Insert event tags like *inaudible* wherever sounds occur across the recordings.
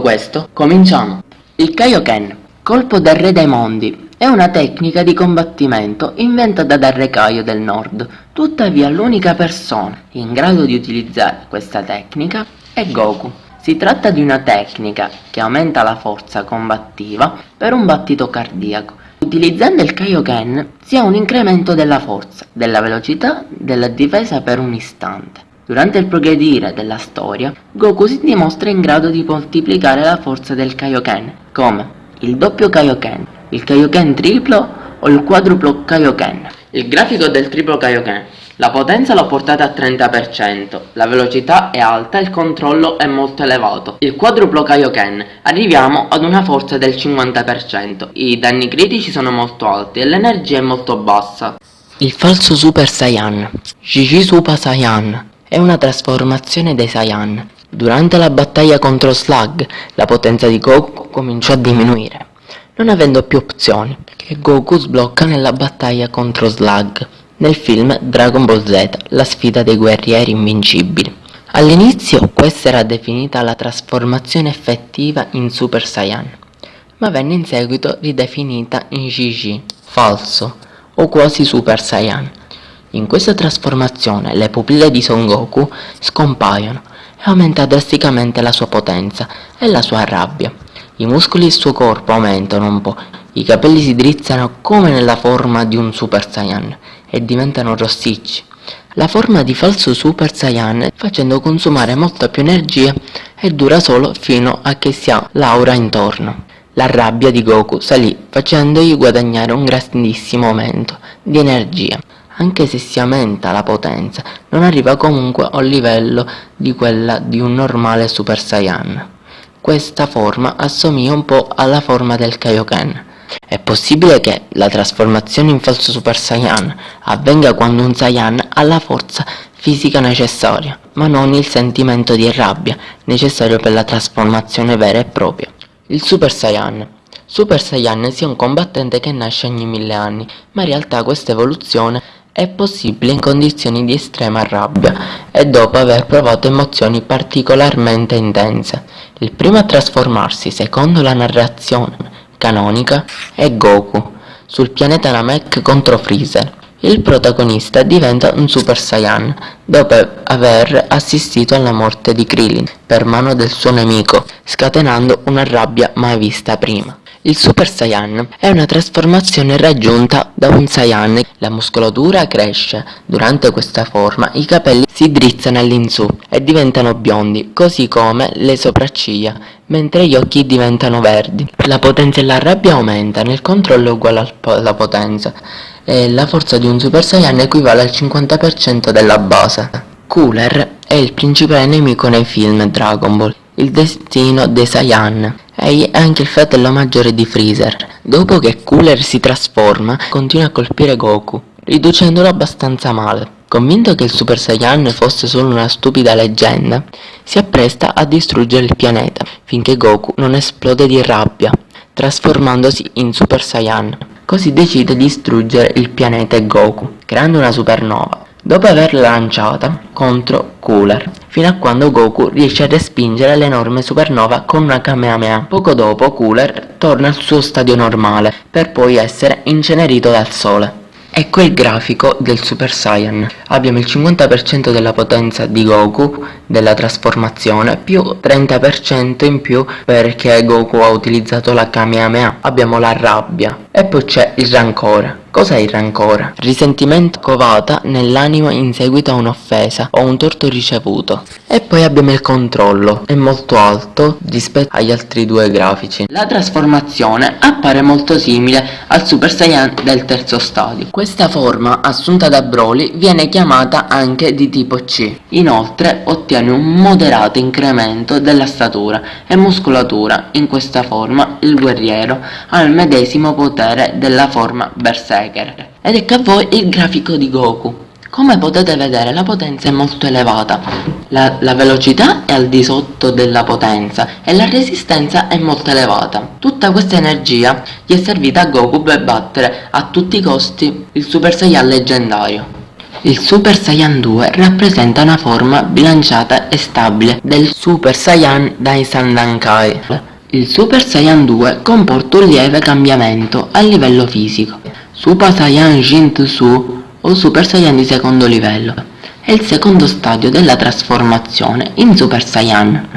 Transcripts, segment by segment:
questo, cominciamo! Il Kaioken, colpo del re dei mondi, è una tecnica di combattimento inventata dal re Kaio del nord. Tuttavia l'unica persona in grado di utilizzare questa tecnica è Goku. Si tratta di una tecnica che aumenta la forza combattiva per un battito cardiaco. Utilizzando il Kaioken si ha un incremento della forza, della velocità, della difesa per un istante. Durante il progredire della storia, Goku si dimostra in grado di moltiplicare la forza del Kaioken, come il doppio Kaioken, il Kaioken triplo o il quadruplo Kaioken. Il grafico del triplo Kaioken. La potenza l'ho portata a 30%, la velocità è alta e il controllo è molto elevato. Il quadruplo Kaioken. Arriviamo ad una forza del 50%, i danni critici sono molto alti e l'energia è molto bassa. Il falso Super Saiyan, Jiji Super Saiyan, è una trasformazione dei Saiyan. Durante la battaglia contro Slug, la potenza di Goku cominciò a diminuire, non avendo più opzioni, che Goku sblocca nella battaglia contro Slug, nel film Dragon Ball Z, la sfida dei guerrieri invincibili. All'inizio questa era definita la trasformazione effettiva in Super Saiyan, ma venne in seguito ridefinita in GG, falso, o quasi Super Saiyan, in questa trasformazione le pupille di Son Goku scompaiono e aumenta drasticamente la sua potenza e la sua rabbia. I muscoli del suo corpo aumentano un po', i capelli si drizzano come nella forma di un Super Saiyan e diventano rossicci. La forma di falso Super Saiyan facendo consumare molta più energia e dura solo fino a che si ha l'aura intorno. La rabbia di Goku salì facendogli guadagnare un grandissimo aumento di energia anche se si aumenta la potenza, non arriva comunque a un livello di quella di un normale Super Saiyan. Questa forma assomiglia un po' alla forma del Kaioken. È possibile che la trasformazione in falso Super Saiyan avvenga quando un Saiyan ha la forza fisica necessaria, ma non il sentimento di rabbia necessario per la trasformazione vera e propria. Il Super Saiyan Super Saiyan sia un combattente che nasce ogni mille anni, ma in realtà questa evoluzione è possibile in condizioni di estrema rabbia e dopo aver provato emozioni particolarmente intense. Il primo a trasformarsi, secondo la narrazione canonica, è Goku, sul pianeta Namek contro Freezer. Il protagonista diventa un Super Saiyan dopo aver assistito alla morte di Krillin per mano del suo nemico, scatenando una rabbia mai vista prima. Il Super Saiyan è una trasformazione raggiunta da un Saiyan. La muscolatura cresce. Durante questa forma i capelli si drizzano all'insù e diventano biondi, così come le sopracciglia, mentre gli occhi diventano verdi. La potenza e la rabbia aumentano, il controllo è uguale alla potenza e la forza di un Super Saiyan equivale al 50% della base. Cooler è il principale nemico nei film Dragon Ball, il destino dei Saiyan è anche il fratello maggiore di Freezer. Dopo che Cooler si trasforma, continua a colpire Goku, riducendolo abbastanza male. Convinto che il Super Saiyan fosse solo una stupida leggenda, si appresta a distruggere il pianeta, finché Goku non esplode di rabbia, trasformandosi in Super Saiyan. Così decide di distruggere il pianeta e Goku, creando una supernova dopo averla lanciata contro Cooler, fino a quando Goku riesce a respingere l'enorme supernova con una Kamehameha. Poco dopo Cooler torna al suo stadio normale, per poi essere incenerito dal sole. Ecco il grafico del Super Saiyan. Abbiamo il 50% della potenza di Goku della trasformazione più 30% in più perché Goku ha utilizzato la Kamehameha. Abbiamo la rabbia e poi c'è il rancore. Cos'è il rancore? Risentimento covata nell'anima in seguito a un'offesa o un torto ricevuto. E poi abbiamo il controllo, è molto alto rispetto agli altri due grafici. La trasformazione appare molto simile al Super Saiyan del terzo stadio. Questa forma, assunta da Broly, viene chiamata anche di tipo C. Inoltre ottiene un moderato incremento della statura e muscolatura. In questa forma il guerriero ha il medesimo potere della forma Berserker. Ed ecco a voi il grafico di Goku. Come potete vedere la potenza è molto elevata, la, la, velocità è al di sotto della potenza e la resistenza è molto elevata. Tutta questa energia gli è servita a Goku per battere a tutti i costi il Super Saiyan leggendario. Il Super Saiyan 2 rappresenta una forma bilanciata e stabile del Super Saiyan Dai Sandankai. Il Super Saiyan 2 comporta un lieve cambiamento a livello fisico. Super Saiyan Jin-Tsu o Super Saiyan di secondo livello è il secondo stadio della trasformazione in Super Saiyan,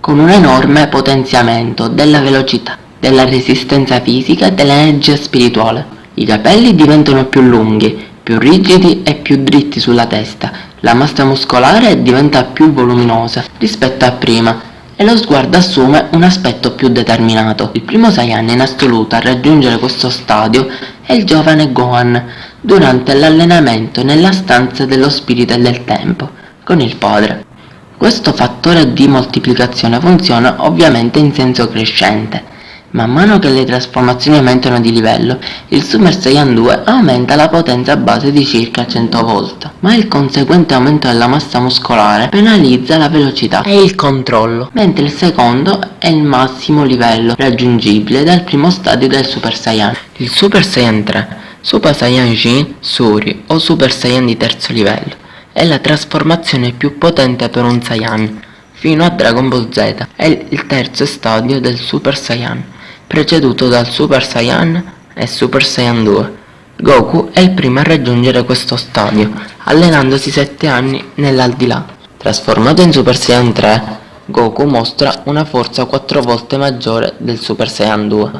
con un enorme potenziamento della velocità, della resistenza fisica e dell'energia spirituale. I capelli diventano più lunghi, più rigidi e più dritti sulla testa, la massa muscolare diventa più voluminosa rispetto a prima e lo sguardo assume un aspetto più determinato. Il primo Saiyan in assoluto a raggiungere questo stadio è il giovane Gohan durante l'allenamento nella stanza dello spirito e del tempo con il padre. Questo fattore di moltiplicazione funziona ovviamente in senso crescente Man mano che le trasformazioni aumentano di livello, il Super Saiyan 2 aumenta la potenza base di circa 100 volt, ma il conseguente aumento della massa muscolare penalizza la velocità e il controllo, mentre il secondo è il massimo livello raggiungibile dal primo stadio del Super Saiyan. Il Super Saiyan 3, Super Saiyan Jin, Suri o Super Saiyan di terzo livello, è la trasformazione più potente per un Saiyan, fino a Dragon Ball Z, è il terzo stadio del Super Saiyan preceduto dal Super Saiyan e Super Saiyan 2. Goku è il primo a raggiungere questo stadio, allenandosi 7 anni nell'aldilà. Trasformato in Super Saiyan 3, Goku mostra una forza 4 volte maggiore del Super Saiyan 2.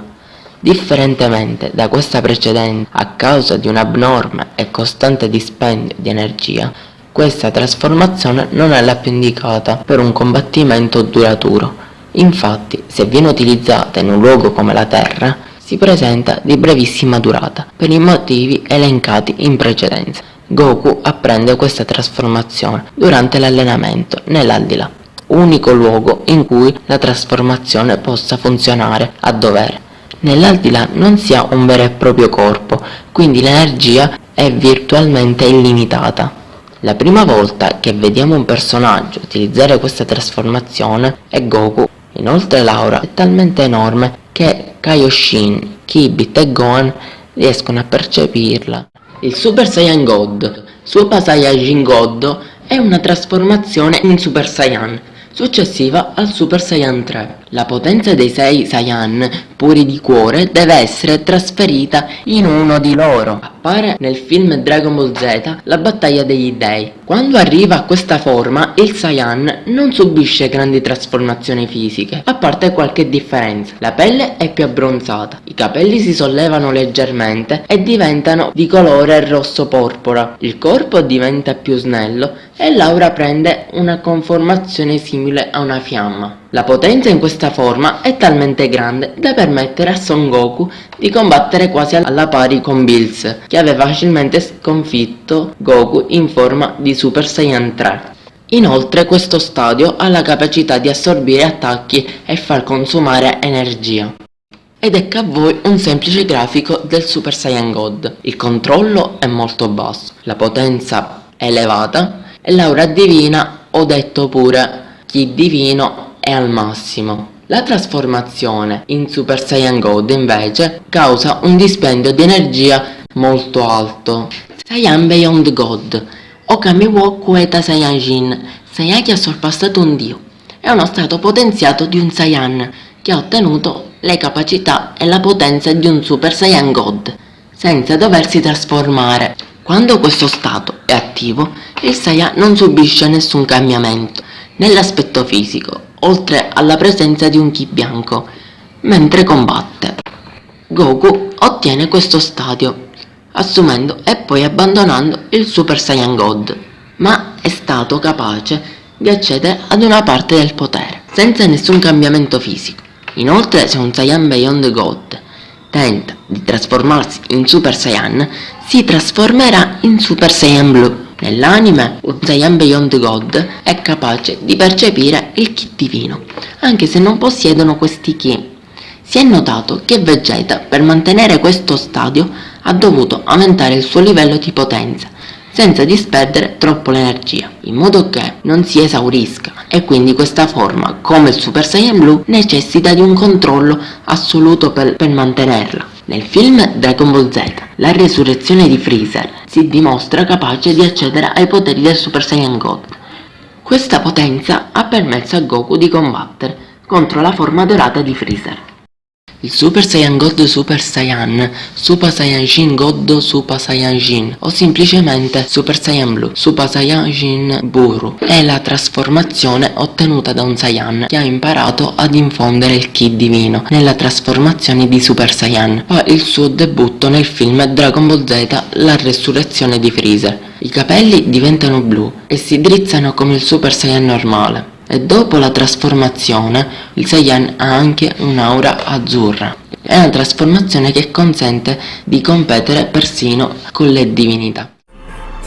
Differentemente da questa precedente, a causa di un abnorme e costante dispendio di energia, questa trasformazione non è la più indicata per un combattimento duraturo, Infatti, se viene utilizzata in un luogo come la Terra, si presenta di brevissima durata, per i motivi elencati in precedenza. Goku apprende questa trasformazione durante l'allenamento nell'Aldilà, unico luogo in cui la trasformazione possa funzionare a dovere. Nell'Aldilà non si ha un vero e proprio corpo, quindi l'energia è virtualmente illimitata. La prima volta che vediamo un personaggio utilizzare questa trasformazione è Goku Inoltre l'aura è talmente enorme che Kaioshin, Kibit e Gohan riescono a percepirla. Il Super Saiyan God, Super Saiyajin God, è una trasformazione in Super Saiyan, successiva al Super Saiyan 3. La potenza dei 6 Saiyan, puri di cuore, deve essere trasferita in uno di loro. Appare nel film Dragon Ball Z la battaglia degli dei. Quando arriva a questa forma, il Saiyan non subisce grandi trasformazioni fisiche, a parte qualche differenza. La pelle è più abbronzata, i capelli si sollevano leggermente e diventano di colore rosso porpora, il corpo diventa più snello e l'aura prende una conformazione simile a una fiamma. La potenza in questa forma è talmente grande da permettere a Son Goku di combattere quasi alla pari con Bills, che aveva facilmente sconfitto Goku in forma di Super Saiyan 3. Inoltre questo stadio ha la capacità di assorbire attacchi e far consumare energia. Ed ecco a voi un semplice grafico del Super Saiyan God. Il controllo è molto basso, la potenza è elevata e l'aura divina, ho detto pure, chi divino è al massimo. La trasformazione in Super Saiyan God invece causa un dispendio di energia molto alto. Saiyan Beyond God Okami wo Kueta Jin Saiyan che ha sorpassato un dio. È uno stato potenziato di un Saiyan che ha ottenuto le capacità e la potenza di un Super Saiyan God senza doversi trasformare. Quando questo stato è attivo, il Saiyan non subisce nessun cambiamento nell'aspetto fisico oltre alla presenza di un Ki bianco, mentre combatte. Goku ottiene questo stadio, assumendo e poi abbandonando il Super Saiyan God, ma è stato capace di accedere ad una parte del potere, senza nessun cambiamento fisico. Inoltre se un Saiyan Beyond God tenta di trasformarsi in Super Saiyan, si trasformerà in Super Saiyan Blue. Nell'anime, un Saiyan Beyond God è capace di percepire il Ki divino, anche se non possiedono questi Ki. Si è notato che Vegeta, per mantenere questo stadio, ha dovuto aumentare il suo livello di potenza, senza disperdere troppo l'energia, in modo che non si esaurisca e quindi questa forma, come il Super Saiyan Blue, necessita di un controllo assoluto per, per mantenerla. Nel film Dragon Ball Z, la resurrezione di Freezer si dimostra capace di accedere ai poteri del Super Saiyan God. Questa potenza ha permesso a Goku di combattere contro la forma dorata di Freezer. Il Super Saiyan God Super Saiyan, Super Saiyan Shin God Super Saiyan Shin o semplicemente Super Saiyan Blue, Super Saiyan Shin Buru è la trasformazione ottenuta da un Saiyan che ha imparato ad infondere il Ki divino nella trasformazione di Super Saiyan. Fa il suo debutto nel film Dragon Ball Z La resurrezione di Freezer. I capelli diventano blu e si drizzano come il Super Saiyan normale e dopo la trasformazione il Saiyan ha anche un'aura azzurra. È una trasformazione che consente di competere persino con le divinità.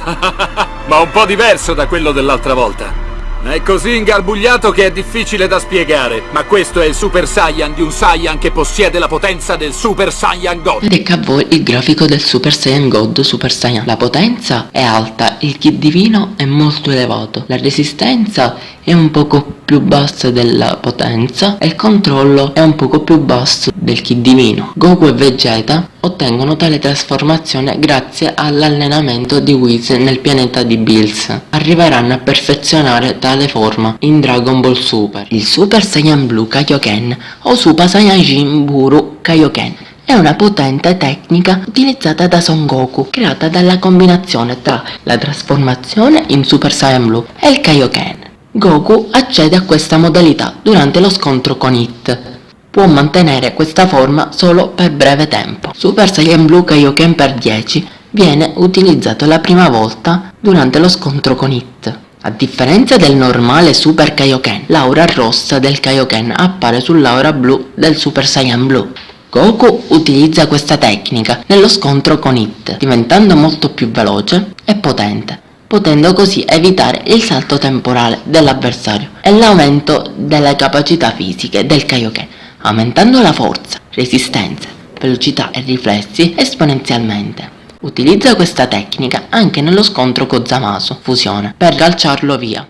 *laughs* Ma un po' diverso da quello dell'altra volta. È così ingarbugliato che è difficile da spiegare, ma questo è il Super Saiyan di un Saiyan che possiede la potenza del Super Saiyan God. Ecco a voi il grafico del Super Saiyan God Super Saiyan. La potenza è alta, il Ki divino è molto elevato, la resistenza è un poco più bassa della potenza e il controllo è un poco più basso del Ki divino. Goku e Vegeta ottengono tale trasformazione grazie all'allenamento di Whis nel pianeta di Bills. Arriveranno a perfezionare tale forma in Dragon Ball Super. Il Super Saiyan Blue Kaioken o Super Saiyan Jin Buru Kaioken è una potente tecnica utilizzata da Son Goku, creata dalla combinazione tra la trasformazione in Super Saiyan Blue e il Kaioken. Goku accede a questa modalità durante lo scontro con It. Può mantenere questa forma solo per breve tempo. Super Saiyan Blue Kaioken per 10 viene utilizzato la prima volta durante lo scontro con It. A differenza del normale Super Kaioken, l'aura rossa del Kaioken appare sull'aura blu del Super Saiyan Blue. Goku utilizza questa tecnica nello scontro con It, diventando molto più veloce e potente potendo così evitare il salto temporale dell'avversario e l'aumento delle capacità fisiche del Kaioken, aumentando la forza, resistenza, velocità e riflessi esponenzialmente. Utilizza questa tecnica anche nello scontro con Zamasu, fusione, per calciarlo via.